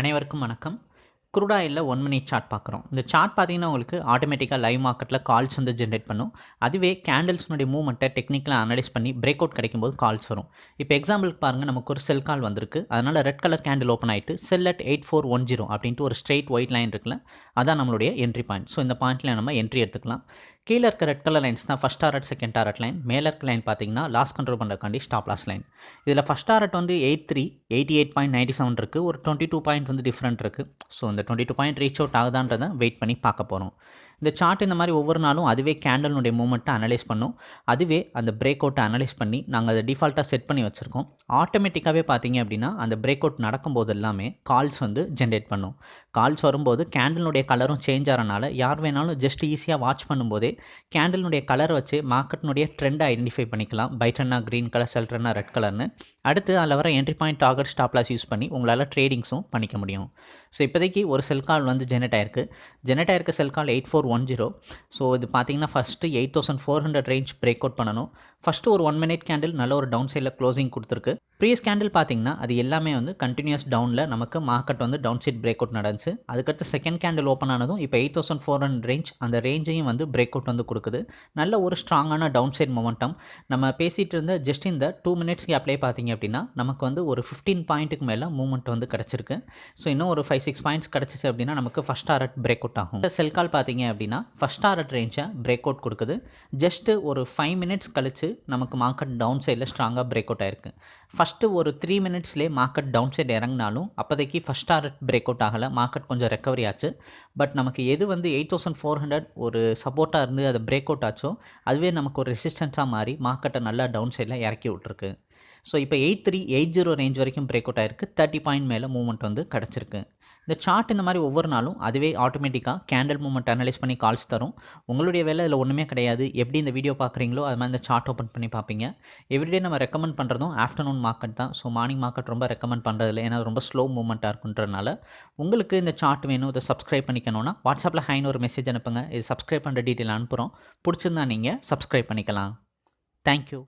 அனைவருக்கும் வணக்கம். Crude oil one minute chart பார்க்குறோம். இந்த சார்ட் பார்த்தீங்கன்னா உங்களுக்கு ஆட்டோமேட்டிக்காக லைவ் மார்க்கெட்டில் கால்ஸ் வந்து ஜென்ரேட் பண்ணும். அதுவே கேண்டில்ஸ்னுடைய மூவ்மெண்ட்டை டெக்னிக்கலாக அனலைஸ் பண்ணி பிரேக் அவுட் கிடைக்கும்போது கால்ஸ் வரும். இப்போ எக்ஸாம்பிளுக்கு பாருங்கள் நமக்கு ஒரு செல் கால் வந்திருக்கு. அதனால் ரெட் கலர் கேண்டில் ஓப்பன் ஆகிட்டு sell at eight four one zero அப்படின்ட்டு ஒரு ஸ்ட்ரெயிட் ஒயிட் லைன் இருக்குல்ல அதான் நம்மளுடைய என்ட்ரி பாயிண்ட் ஸோ இந்த பாயிண்ட்டில் நம்ம என்ட்ரி எடுத்துக்கலாம். கீழே இருக்க ரெட் கலர் லைன்ஸ் தான் first target second target line மேலே இருக்க லைன் பார்த்தீங்கன்னா லாஸ் கண்ட்ரோல் பண்ணுறக்காண்டி ஸ்டாப் லாஸ் லைன் இதில் ஃபஸ்ட் டாரட் வந்து eight three eighty eight point ninety seven இருக்குது ஒரு டுவெண்ட்டி டூ பாயிண்ட் வந்து டிஃப்ரெண்ட் இருக்குது ஸோ இந்த twenty two point reach out ஆகுதான்றதை wait பண்ணி பார்க்க போகிறோம் இந்த சார்ட் இந்த மாதிரி ஒவ்வொரு நாளும் அதுவே கேண்டலுடைய மூமெண்ட்டை அனலைஸ் பண்ணும். அதுவே அந்த பிரேக் அவுட்டை அனலைஸ் பண்ணி நாங்கள் அதை டிஃபால்ட்டாக செட் பண்ணி வச்சுருக்கோம். ஆட்டோமேட்டிக்காகவே பார்த்தீங்க அப்படின்னா அந்த பிரேக் அவுட் நடக்கும்போது எல்லாமே கால்ஸ் வந்து ஜென்ரேட் பண்ணும். கால்ஸ் வரும்போது கேண்டலினுடைய கலரும் சேஞ்ச் ஆகிறனால யார் வேணாலும் ஜஸ்ட் ஈஸியாக வாட்ச் பண்ணும்போதே கேண்டலினுடைய கலரை வச்சு மார்க்கெட்டினுடைய ட்ரெண்டை ஐடென்டிஃபை பண்ணிக்கலாம். பைட்டன்னா க்ரீன் கலர் செல்ட்ரன்னா ரெட் கலர்னு அடுத்து அதில் வர entry point target stop loss use பண்ணி உங்களால் ட்ரேடிங்ஸும் பண்ணிக்க முடியும். ஸோ இப்போதைக்கு ஒரு செல் கால் வந்து ஜெனரேட் ஆயிருக்கு. ஜெனரேட் ஆயிருக்க sell call eight four one zero so இது பார்த்தீங்கன்னா first eight thousand four hundred range break out பண்ணணும். ஃபஸ்ட்டு ஒரு ஒன் மினிட் கேண்டில் நல்ல ஒரு டவுன் சைடில் க்ளோசிங் கொடுத்துருக்கு. ப்ரீவியஸ் கேண்டில் பார்த்தீங்கன்னா அது எல்லாமே வந்து கண்டினியூஸ் டவுனில் நமக்கு மார்க்கெட் வந்து டவுன் சைட் பிரேக் அவுட் நடந்துச்சு. அதுக்கடுத்து செகண்ட் கேண்டில் ஓப்பன் ஆனதும் இப்போ eight thousand four hundred range அந்த ரேஞ்சையும் வந்து பிரேக் அவுட் வந்து கொடுக்குது. நல்ல ஒரு ஸ்ட்ராங்கான டவுன் சைட் மொமெண்டம் நம்ம பேசிகிட்டு இருந்த ஜஸ்ட் இந்த டூ மினிட்ஸ் கேப்லேயே பார்த்தீங்க அப்படின்னா நமக்கு வந்து ஒரு ஃபிஃப்டீன் பாயிண்ட்டுக்கு மேலே மூவ்மெண்ட் வந்து கிடச்சிருக்கு. ஸோ இன்னும் ஒரு ஃபைவ் சிக்ஸ் பாயிண்ட்ஸ் கிடச்சிச்சு அப்படின்னா நமக்கு ஃபஸ்ட் டாரட் பிரேக் அவுட் ஆகும். செல் கால் பார்த்தீங்க அப்படின்னா அப்படின்னா ஃபஸ்ட் ஆர்டர் ரேஞ்சை பிரேக் அவுட் கொடுக்குது. ஜஸ்ட்டு ஒரு ஃபைவ் மினிட்ஸ் கழிச்சு நமக்கு மார்க்கெட் டவுன் சைடில் ஸ்ட்ராங்காக பிரேக் அவுட் ஆயிருக்கு. ஃபஸ்ட்டு ஒரு த்ரீ மினிட்ஸ்லேயே மார்க்கெட் டவுன் சைடு இறங்கினாலும் அப்போதைக்கு ஃபஸ்ட் ஆர்டர் பிரேக் அவுட் ஆகலை. மார்க்கெட் கொஞ்சம் ரெக்கவரி ஆச்சு. பட் நமக்கு எது வந்து எயிட் தௌசண்ட் ஃபோர் ஹண்ட்ரட் ஒரு சப்போர்ட்டாக இருந்து அதை பிரேக் அவுட் ஆச்சோ அதுவே நமக்கு ஒரு ரெசிஸ்டன்ஸாக மாறி மார்க்கெட்டை நல்லா டவுன் சைடில் இறக்கி விட்ருக்கு ஸோ இப்போ eight three eight zero range வரைக்கும் பிரேக் அவுட் ஆயிருக்கு. தேர்ட்டி பாயிண்ட் மேலே மூவ்மெண்ட் வந்து கிடச்சிருக்கு. இந்த சார்ட் இந்த மாதிரி ஒவ்வொரு நாளும் அதுவே ஆட்டோமேட்டிக்காக கேண்டில் மூமெண்ட் அனலைஸ் பண்ணி கால்ஸ் தரும். உங்களுடைய வேலை இதில் ஒன்றுமே கிடையாது. எப்படி இந்த வீடியோ பார்க்குறீங்களோ அது மாதிரி இந்த சார்ட் ஓப்பன் பண்ணி பார்ப்பீங்க. எவ்ரிடே நம்ம ரெக்கமெண்ட் பண்ணுறதும் ஆஃப்டர்நூன் மார்க்கெட் தான். ஸோ மார்னிங் மார்க்கெட் ரொம்ப ரெக்கமெண்ட் பண்ணுறதில்ல ஏன்னா ரொம்ப ஸ்லோ மூமெண்ட்டாக இருக்குன்றனால உங்களுக்கு இந்த சார்ட் வேணும். இதை சப்ஸ்கிரைப் பண்ணிக்கணும்னா வாட்ஸ்அப்பில் ஹைன்னு ஒரு மெசேஜ் அனுப்புங்க. இது சப்ஸ்கிரைப் பண்ணுற டீட்டெயில் அனுப்புகிறோம் பிடிச்சிருந்தா நீங்கள் சப்ஸ்கிரைப் பண்ணிக்கலாம். தேங்க்யூ